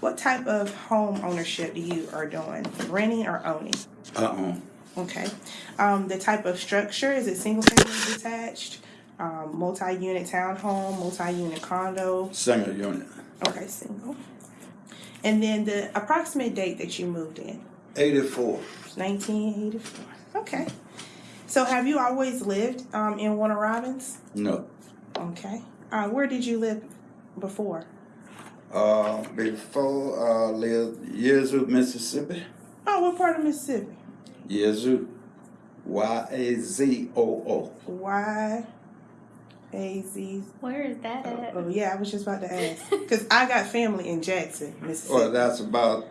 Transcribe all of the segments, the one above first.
What type of home ownership do you are doing? Renting or owning? Uh-uh. Okay. Um, the type of structure, is it single family detached? Um, multi-unit townhome, multi-unit condo? Single unit. Okay, single. And then the approximate date that you moved in? 84. 1984. Okay. So have you always lived um, in Warner Robins? No. Okay. Uh, where did you live before? Uh, before uh, lived Yazoo, Mississippi. Oh, what part of Mississippi? Yazoo. Y A Z O O. Y A Z. Where is that at? Oh, yeah, I was just about to ask. Because I got family in Jackson, Mississippi. Well, that's about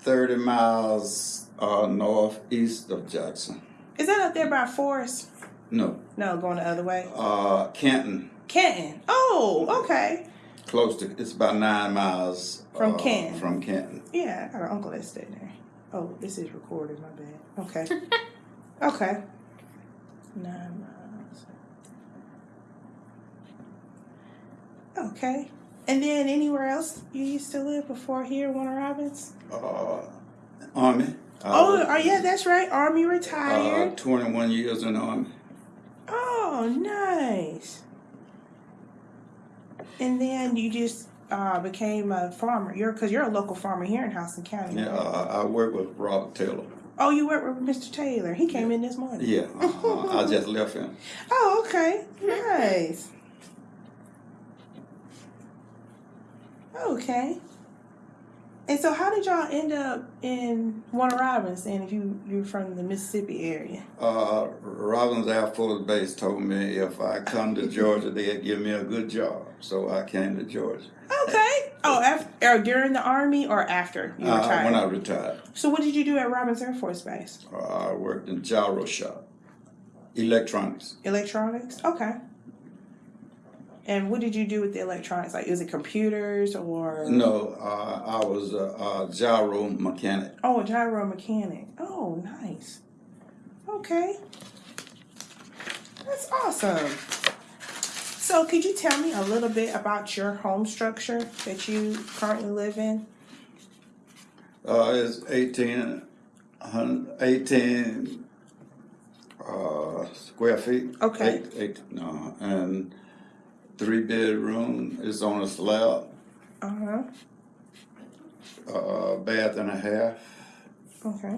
30 miles uh, northeast of Jackson. Is that up there by Forest? No. No, going the other way. Uh, Canton. Canton. Oh, okay. Close to, it's about nine miles. From uh, Canton. From Canton. Yeah, I got an uncle that stayed there. Oh, this is recorded, my bad. Okay. okay. Nine miles. Okay. And then anywhere else you used to live before here, Warner Robins? Uh, Army. I Oh, was, oh, yeah, that's right. Army uh, retired. 21 years in the Army. Oh, nice. And then you just uh, became a farmer. You're because you're a local farmer here in Houston County. Yeah, right? uh, I work with Robert Taylor. Oh, you work with Mr. Taylor. He came in this morning. Yeah, uh, I just left him. Oh, okay. Nice. Okay. And so, how did y'all end up in Warner Robins? And if you you're from the Mississippi area, Uh, Robins Air Force Base told me if I come to Georgia, they'd give me a good job. So I came to Georgia okay. Oh, after during the army or after you uh, retired? when I retired. so, what did you do at Robins Air Force Base? Uh, I worked in gyro shop, electronics. Electronics. Okay. And what did you do with the electronics? Like, is it computers or? No, uh, I was a, a gyro mechanic. Oh, a gyro mechanic. Oh, nice. Okay. That's awesome. So, could you tell me a little bit about your home structure that you currently live in? Uh, it's 18, 18 uh, square feet. Okay. Eight, eight, no, and three bedroom. is on a slab. Uh huh. uh, bath and a half, Okay.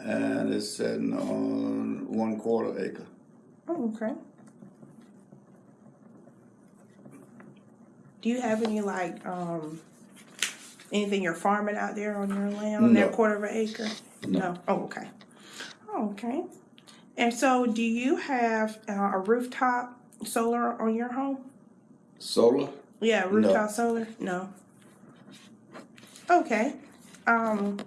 and it's sitting on one quarter acre. Oh, okay. Do you have any like um anything you're farming out there on your land on that quarter of an acre? No. Oh, okay. Oh, okay. And so, do you have uh, a rooftop solar on your home? Solar? Yeah, rooftop solar. No. Okay. Um,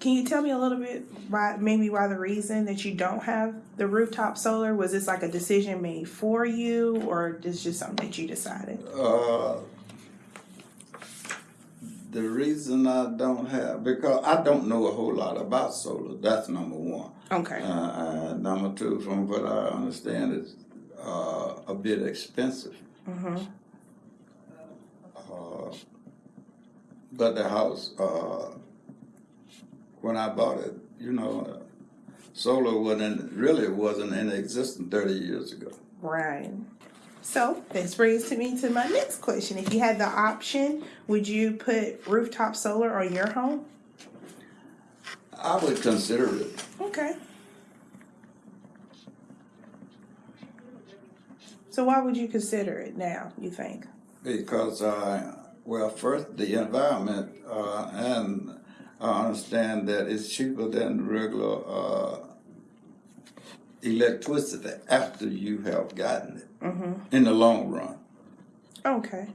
can you tell me a little bit why, maybe why the reason that you don't have the rooftop solar was this like a decision made for you, or is just something that you decided? Uh, the reason I don't have because I don't know a whole lot about solar. That's number one. Okay. Uh, uh, number two, from what I understand, a bit expensive. Mm-hmm. Uh, but the house, uh, when I bought it, you know, solar wasn't really wasn't in existence thirty years ago. Right. So this brings to me to my next question. If you had the option, would you put rooftop solar on your home? I would consider it. Okay. So why would you consider it now, you think? Because, uh, well, first, the environment, uh, and I understand that it's cheaper than regular uh, electricity after you have gotten it Mm-hmm. in the long run. Okay.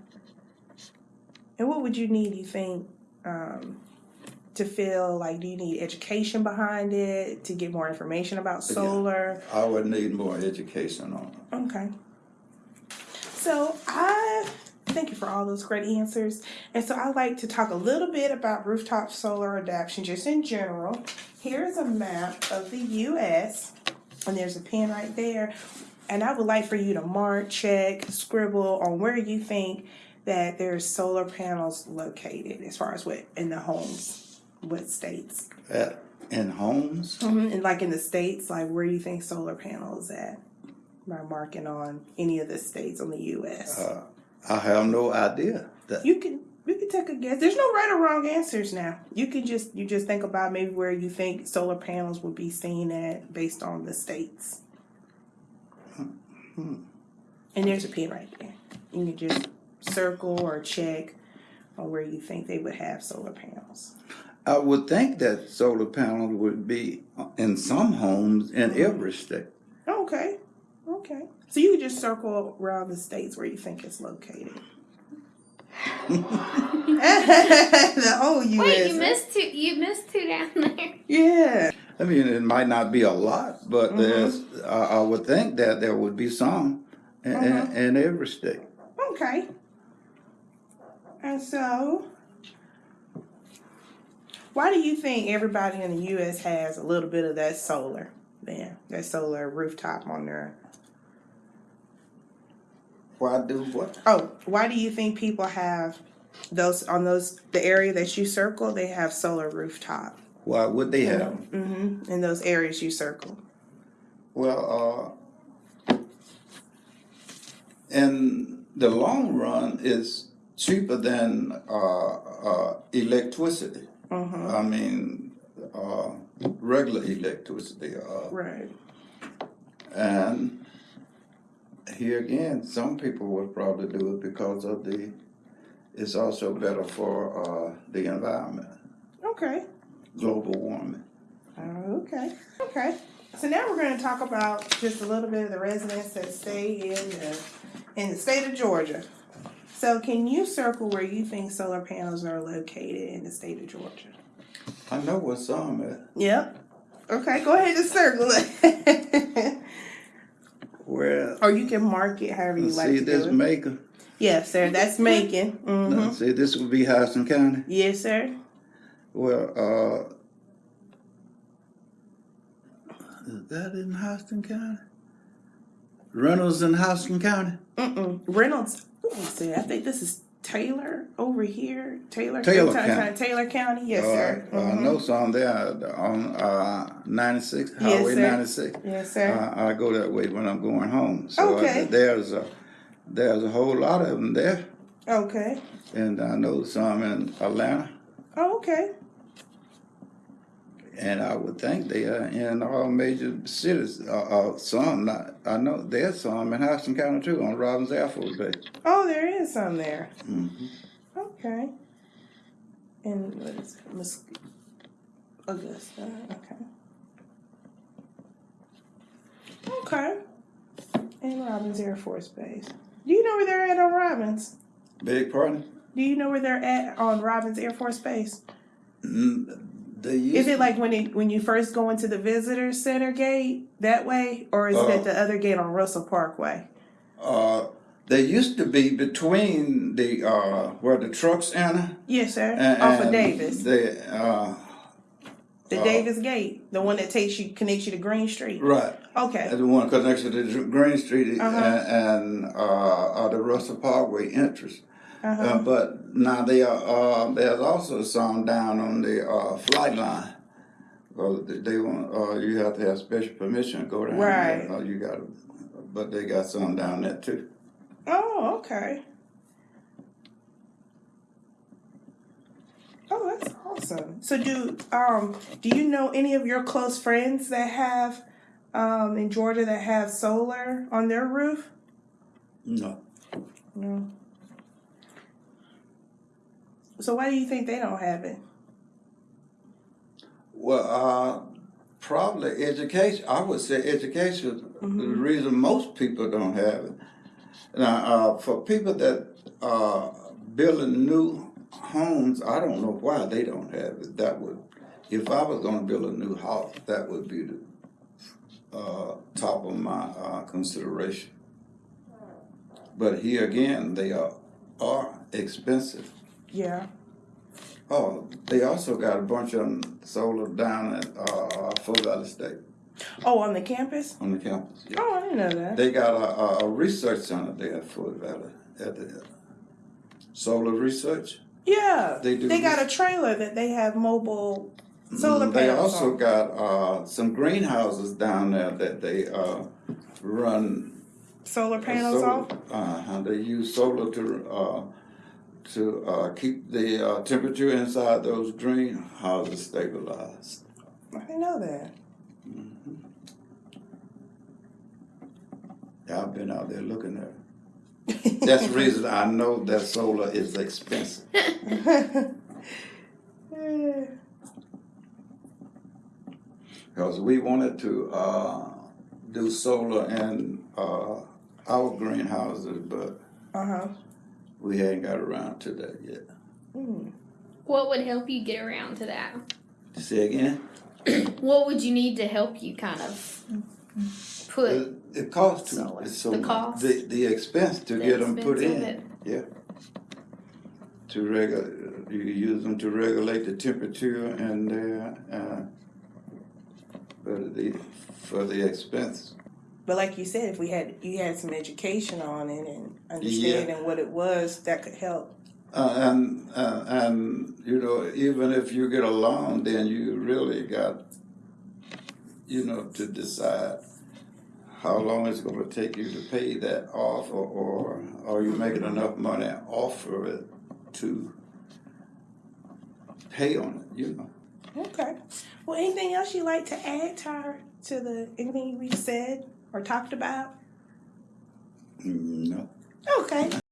And what would you need, you think, um, to feel like do you need education behind it to get more information about Yeah. solar? I would need more education on it. Okay. So I thank you for all those great answers. And so I like to talk a little bit about rooftop solar adoption just in general. Here's a map of the US and there's a pen right there. And I would like for you to mark, check, scribble on where you think that there's solar panels located as far as what in the homes, what states? At, in homes, Mm-hmm. And like in the states, like where do you think solar panels at? By marking on any of the states on the U.S. uh, I have no idea. That, You can you can take a guess. There's no right or wrong answers now. You can just you just think about maybe where you think solar panels would be seen at based on the states. Hmm. And there's a pin right there. You can just circle or check on where you think they would have solar panels. I would think that solar panels would be in some homes in every state. Okay. Okay. So you can just circle around the states where you think it's located. the whole U.S. Wait, you missed two. You missed two down there. Yeah. I mean, it might not be a lot, but Mm-hmm. there's. I, I would think that there would be some in, Uh-huh. in, in every state. Okay. And so, why do you think everybody in the U.S. has a little bit of that solar? Then that solar rooftop on their. Why do what? Oh, why do you think people have those on those the area that you circle? They have solar rooftop. Why would they have? Mm-hmm. In those areas you circle. Well, uh, in the long run, it's cheaper than uh, uh, electricity. Mm-hmm. I mean, uh, regular electricity. Uh, Right. and here again, some people would probably do it because of the. It's also better for uh, the environment, Okay. global warming. Okay. Okay. So now we're going to talk about just a little bit of the residents that stay in the in the state of Georgia. So can you circle where you think solar panels are located in the state of Georgia? I know where some at. Yep. Okay, go ahead and circle it. Where or you can mark it however you like see to this maker. Yes, sir. That's Macon. hmm See, this would be Houston County. Yes, sir. Well, uh, is that in Houston County? Reynolds in Houston County? Mm-mm. Reynolds. See. I think this is Taylor over here. Taylor. Taylor Ta- ta- County. Taylor County. Yes, Uh, sir. I Mhm. know some there on uh, 96, Yes, Highway sir. 96. Yes, sir. I go that way when I'm going home. So Okay. uh, there's a there's a whole lot of them there, okay. and I know some in Atlanta, Oh, okay. And I would think they are in all major cities. Uh, uh, some, not, I know there's some in Houston County too, on Robins Air Force Base. Oh, there is some there. hmm Okay. And what is it? Mus- Augusta. Okay. Okay. And Robins Air Force Base. Do you know where they're at on Robins? Big pardon? Do you know where they're at on Robins Air Force Base? Mm, Is it like when it when you first go into the visitor center gate that way, or is Uh, it the other gate on Russell Parkway? uh, they used to be between the uh, where the trucks enter. Yes, sir. And, Off of Davis, uh, the uh, Davis gate, the one that takes you connects you to Green Street. right. Okay. The one connected to the Green Street Uh-huh. and, and uh, uh, the Russell Parkway entrance. Uh-huh. Uh, but now they are, uh, there's also some down on the uh, flight line. Well, they, they want uh, you have to have special permission to go down Right. there. Uh, you got, but they got some down there too. Oh, okay. Oh, that's awesome. So do um do you know any of your close friends that have um in Georgia that have solar on their roof? No, No. So why do you think they don't have it? well, uh, probably education. I would say education. is The Mhm. reason most people don't have it. Now, uh, for people that are building new homes, I don't know why they don't have it. That would, if I was going to build a new house, that would be the uh, top of my uh, consideration. But here again, they are are expensive. Yeah. Oh, they also got a bunch of them solar down at uh, Fort Valley State Oh, on the campus? on the campus. Yeah. Oh, I didn't know that. They got a, a, research center there at Fort Valley. At the, Solar research. Yeah, They do They got a trailer that they have mobile solar Mm, They also on. got uh, some greenhouses down there that they uh, run solar uh, panels solar- off. Uh-huh, they use solar to uh, to uh, keep the uh, temperature inside those greenhouses stabilized. I didn't know that. Yeah, I've been out there looking at it. That's the reason I know that solar is expensive. Because we wanted to uh, do solar in uh, our greenhouses, but huh. We hadn't got around to that yet. Mm. What would help you get around to that? Say again? What would you need to help you kind of put It, it costs too. Solar. it's so The cost? The, the expense to the get them put in. it? Yeah. To regu, you use them to regulate the temperature and uh, uh, for the for the expense. But like you said, if we had you had some education on it and understanding what it was, that could help. Uh, and uh, and you know even if you get a loan, then you really got you know to decide how long it's going to take you to pay that off, or, or are you making enough money off of it to pay on it? You know. Okay. Well, anything else you'd like to add to to the anything we said or talked about? Mm, No. Okay.